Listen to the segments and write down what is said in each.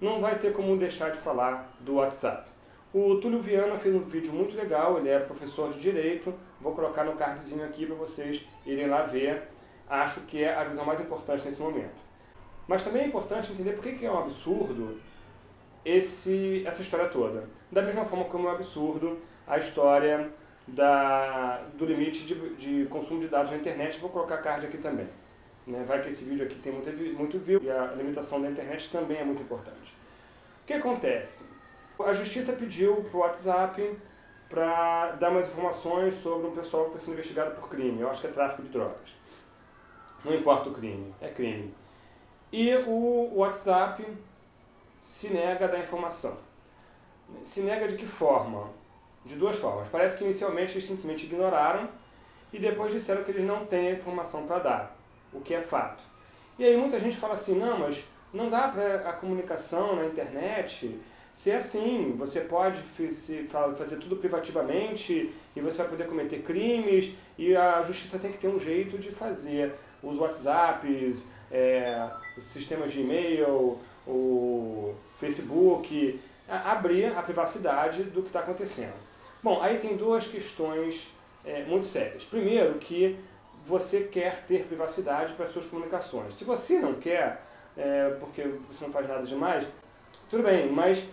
não vai ter como deixar de falar do WhatsApp. O Túlio Viana fez um vídeo muito legal, ele é professor de Direito, vou colocar no cardzinho aqui para vocês irem lá ver, acho que é a visão mais importante nesse momento. Mas também é importante entender por que é um absurdo esse, essa história toda. Da mesma forma como é um absurdo a história da, do limite de, de consumo de dados na internet, vou colocar card aqui também. Né? Vai que esse vídeo aqui tem muito, muito view e a limitação da internet também é muito importante. O que acontece? A justiça pediu para o WhatsApp para dar mais informações sobre um pessoal que está sendo investigado por crime. Eu acho que é tráfico de drogas. Não importa o crime, é crime. E o WhatsApp se nega a dar informação. Se nega de que forma? De duas formas. Parece que inicialmente eles simplesmente ignoraram e depois disseram que eles não têm a informação para dar, o que é fato. E aí muita gente fala assim, não, mas não dá para a comunicação na internet se é assim, você pode fazer tudo privativamente e você vai poder cometer crimes e a justiça tem que ter um jeito de fazer os WhatsApps, é, os sistemas de e-mail, o Facebook, abrir a privacidade do que está acontecendo. Bom, aí tem duas questões é, muito sérias. Primeiro, que você quer ter privacidade para suas comunicações. Se você não quer, é, porque você não faz nada demais, tudo bem, mas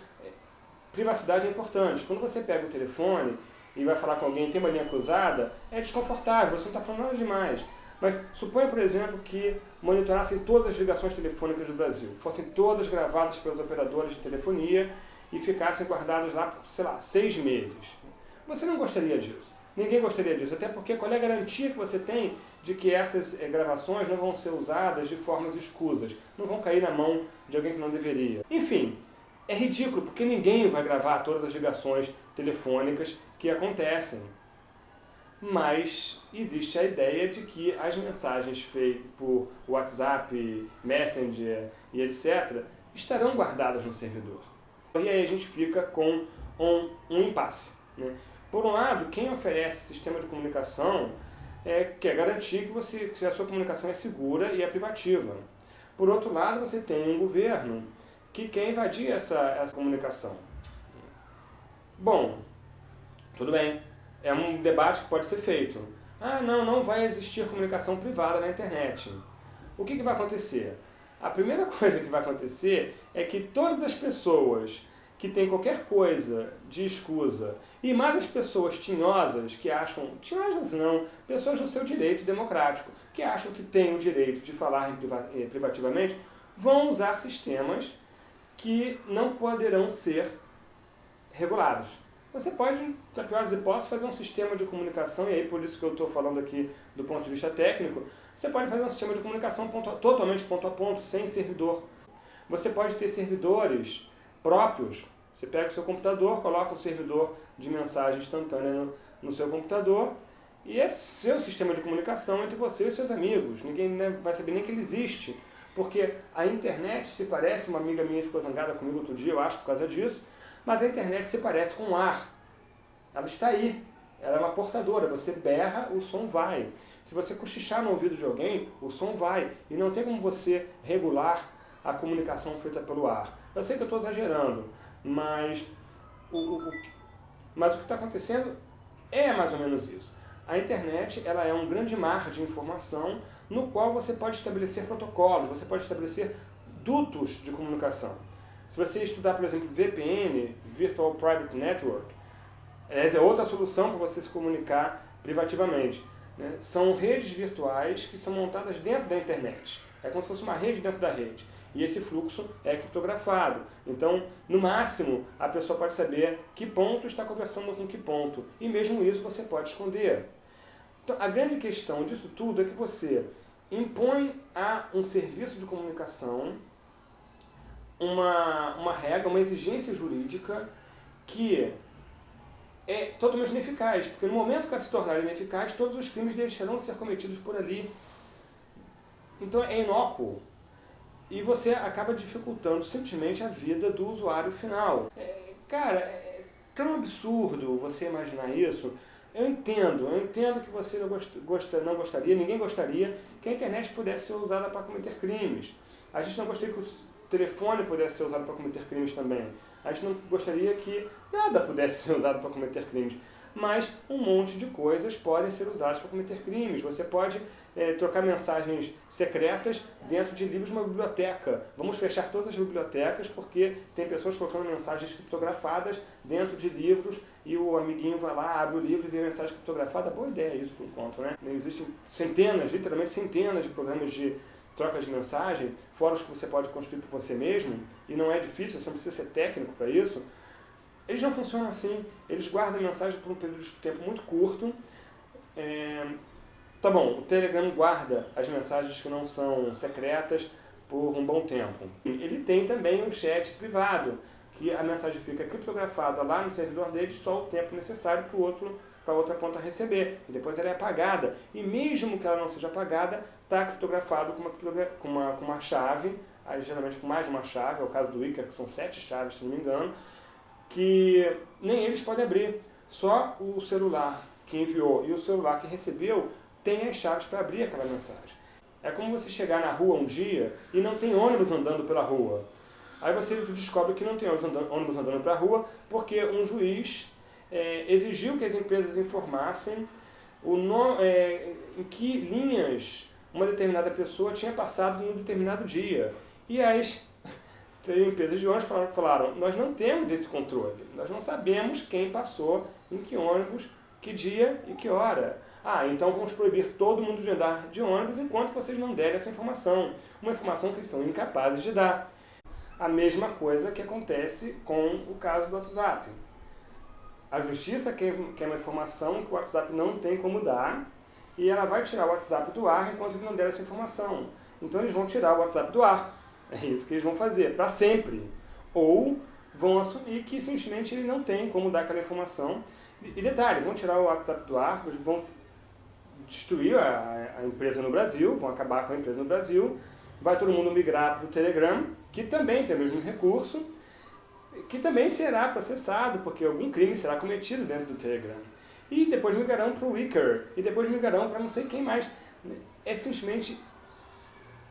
privacidade é importante. Quando você pega o telefone e vai falar com alguém tem uma linha cruzada, é desconfortável, você não está falando nada demais. Mas suponha, por exemplo, que monitorassem todas as ligações telefônicas do Brasil, fossem todas gravadas pelos operadores de telefonia e ficassem guardadas lá por, sei lá, seis meses. Você não gostaria disso. Ninguém gostaria disso, até porque qual é a garantia que você tem de que essas eh, gravações não vão ser usadas de formas escusas, não vão cair na mão de alguém que não deveria. Enfim, é ridículo, porque ninguém vai gravar todas as ligações telefônicas que acontecem. Mas existe a ideia de que as mensagens feitas por WhatsApp, Messenger e etc. estarão guardadas no servidor. E aí a gente fica com um, um impasse. Né? Por um lado, quem oferece sistema de comunicação é, quer garantir que, você, que a sua comunicação é segura e é privativa. Por outro lado, você tem um governo que quer invadir essa, essa comunicação. Bom, tudo bem, é um debate que pode ser feito. Ah, não, não vai existir comunicação privada na internet. O que, que vai acontecer? A primeira coisa que vai acontecer é que todas as pessoas que têm qualquer coisa de escusa, e mais as pessoas tinhosas que acham, tinhosas não, pessoas do seu direito democrático, que acham que têm o direito de falar eh, privativamente, vão usar sistemas que não poderão ser regulados. Você pode, na pior das hipóteses, fazer um sistema de comunicação, e aí por isso que eu estou falando aqui do ponto de vista técnico, você pode fazer um sistema de comunicação ponto a, totalmente ponto a ponto, sem servidor. Você pode ter servidores próprios. Você pega o seu computador, coloca o servidor de mensagem instantânea no, no seu computador, e é seu sistema de comunicação entre você e seus amigos. Ninguém né, vai saber nem que ele existe. Porque a internet se parece, uma amiga minha ficou zangada comigo outro dia, eu acho, por causa disso, mas a internet se parece com o ar. Ela está aí. Ela é uma portadora. Você berra, o som vai. Se você cochichar no ouvido de alguém, o som vai. E não tem como você regular a comunicação feita pelo ar. Eu sei que eu estou exagerando, mas o, o, mas o que está acontecendo é mais ou menos isso. A internet ela é um grande mar de informação no qual você pode estabelecer protocolos, você pode estabelecer dutos de comunicação. Se você estudar, por exemplo, VPN, Virtual Private Network, essa é outra solução para você se comunicar privativamente. Né? São redes virtuais que são montadas dentro da internet. É como se fosse uma rede dentro da rede. E esse fluxo é criptografado. Então, no máximo, a pessoa pode saber que ponto está conversando com que ponto. E mesmo isso você pode esconder. Então, a grande questão disso tudo é que você impõe a um serviço de comunicação uma, uma regra, uma exigência jurídica que é totalmente ineficaz, porque no momento que ela se tornar ineficaz, todos os crimes deixarão de ser cometidos por ali. Então é inócuo. E você acaba dificultando simplesmente a vida do usuário final. É, cara, é tão absurdo você imaginar isso. Eu entendo, eu entendo que você não, gost, não gostaria, ninguém gostaria que a internet pudesse ser usada para cometer crimes. A gente não gostaria que os, telefone pudesse ser usado para cometer crimes também. A gente não gostaria que nada pudesse ser usado para cometer crimes. Mas um monte de coisas podem ser usadas para cometer crimes. Você pode é, trocar mensagens secretas dentro de livros de uma biblioteca. Vamos fechar todas as bibliotecas porque tem pessoas colocando mensagens criptografadas dentro de livros e o amiguinho vai lá, abre o livro e vê a mensagem criptografada. Boa ideia isso por enquanto, né? Existem centenas, literalmente centenas de programas de troca de mensagem, fóruns que você pode construir por você mesmo, e não é difícil, você não precisa ser técnico para isso, eles não funcionam assim. Eles guardam a mensagem por um período de tempo muito curto. É... Tá bom, o Telegram guarda as mensagens que não são secretas por um bom tempo. Ele tem também um chat privado, que a mensagem fica criptografada lá no servidor dele só o tempo necessário para o outro para outra ponta receber. E depois ela é apagada. E mesmo que ela não seja apagada, está criptografado com uma, com, uma, com uma chave, geralmente com mais de uma chave, é o caso do Icar, que são sete chaves, se não me engano, que nem eles podem abrir. Só o celular que enviou e o celular que recebeu tem as chaves para abrir aquela mensagem. É como você chegar na rua um dia e não tem ônibus andando pela rua. Aí você descobre que não tem ônibus andando, ônibus andando pela rua porque um juiz é, exigiu que as empresas informassem o no, é, em que linhas uma determinada pessoa tinha passado num determinado dia. E as empresas de ônibus falaram, falaram, nós não temos esse controle, nós não sabemos quem passou, em que ônibus, que dia e que hora. Ah, então vamos proibir todo mundo de andar de ônibus enquanto vocês não derem essa informação. Uma informação que eles são incapazes de dar. A mesma coisa que acontece com o caso do WhatsApp. A justiça quer, uma informação que o WhatsApp não tem como dar e ela vai tirar o WhatsApp do ar enquanto ele não der essa informação. Então eles vão tirar o WhatsApp do ar. É isso que eles vão fazer, para sempre. Ou vão assumir que simplesmente ele não tem como dar aquela informação. E detalhe, vão tirar o WhatsApp do ar, vão destruir a, a empresa no Brasil, vão acabar com a empresa no Brasil, vai todo mundo migrar para o Telegram, que também tem o mesmo recurso, que também será processado, porque algum crime será cometido dentro do Telegram. E depois migrarão para o Wicker, e depois migrarão para não sei quem mais. É simplesmente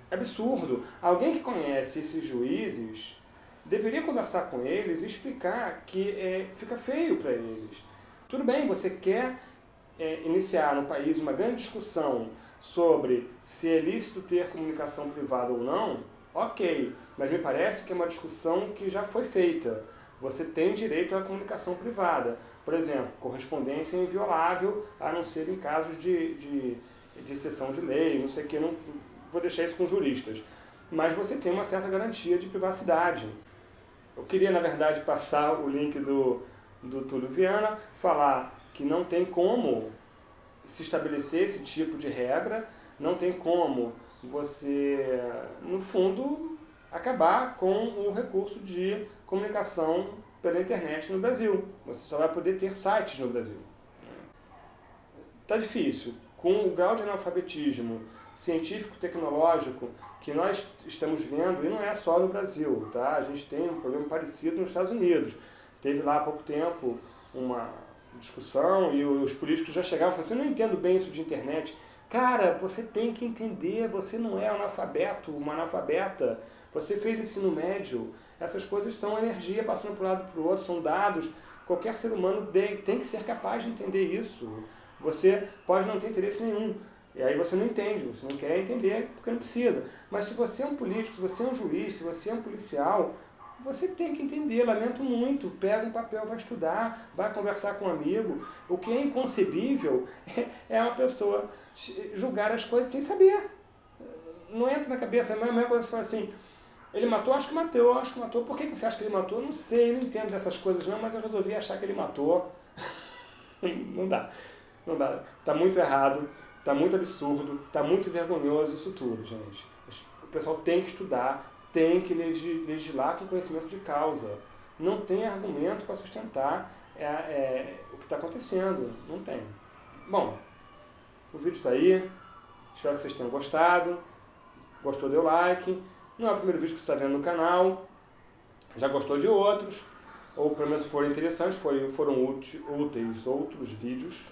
absurdo. Alguém que conhece esses juízes deveria conversar com eles e explicar que é, fica feio para eles. Tudo bem, você quer é, iniciar no país uma grande discussão sobre se é lícito ter comunicação privada ou não, ok, mas me parece que é uma discussão que já foi feita. Você tem direito à comunicação privada. Por exemplo, correspondência é inviolável, a não ser em casos de, de, de exceção de lei, não sei o que, não, vou deixar isso com juristas. Mas você tem uma certa garantia de privacidade. Eu queria, na verdade, passar o link do, do Túlio Viana, falar que não tem como se estabelecer esse tipo de regra, não tem como você, no fundo, acabar com o recurso de comunicação pela internet no Brasil. Você só vai poder ter sites no Brasil. Está difícil. Com o grau de analfabetismo científico-tecnológico que nós estamos vendo, e não é só no Brasil, tá? a gente tem um problema parecido nos Estados Unidos. Teve lá há pouco tempo uma discussão e os políticos já chegavam e falaram assim, eu não entendo bem isso de internet. Cara, você tem que entender, você não é analfabeto, uma analfabeta, você fez ensino médio, essas coisas são energia passando para um lado para o outro, são dados, qualquer ser humano tem que ser capaz de entender isso. Você pode não ter interesse nenhum, e aí você não entende, você não quer entender porque não precisa. Mas se você é um político, se você é um juiz, se você é um policial, você tem que entender, lamento muito, pega um papel, vai estudar, vai conversar com um amigo. O que é inconcebível é uma pessoa julgar as coisas sem saber. Não entra na cabeça, é a mesma coisa você fala assim, ele matou, acho que matou, acho que matou. Por que você acha que ele matou? Não sei, não entendo dessas coisas não, mas eu resolvi achar que ele matou. não dá, não dá. Está muito errado. Está muito absurdo, está muito vergonhoso isso tudo, gente. O pessoal tem que estudar, tem que legislar com conhecimento de causa. Não tem argumento para sustentar é, é, o que está acontecendo. Não tem. Bom, o vídeo está aí. Espero que vocês tenham gostado. Gostou, deu like. Não é o primeiro vídeo que você está vendo no canal. Já gostou de outros. Ou pelo menos foram interessantes, foram úteis outros vídeos.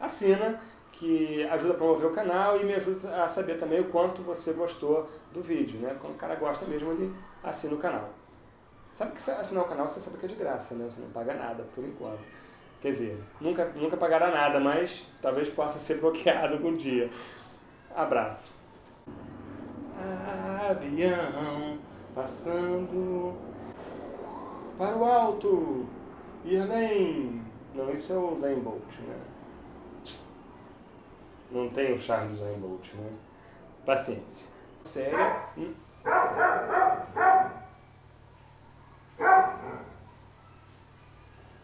Assina que ajuda a promover o canal e me ajuda a saber também o quanto você gostou do vídeo, né? Quando o cara gosta mesmo, ele assina o canal. Sabe que assinar o canal você sabe que é de graça, né? Você não paga nada, por enquanto. Quer dizer, nunca, nunca pagará nada, mas talvez possa ser bloqueado algum dia. Abraço. Avião passando para o alto e além. Não, isso é o Zayn Bolt, né? Não tem o charme do Zayn Bolt, né? Paciência. Sério? Hum?